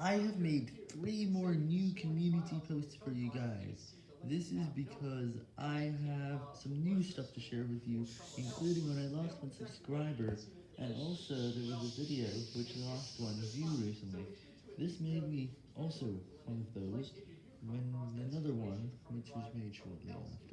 I have made three more new community posts for you guys. This is because I have some new stuff to share with you, including when I lost one subscriber, and also there was a video which lost one view recently. This made me also one of those, when another one, which was made shortly after.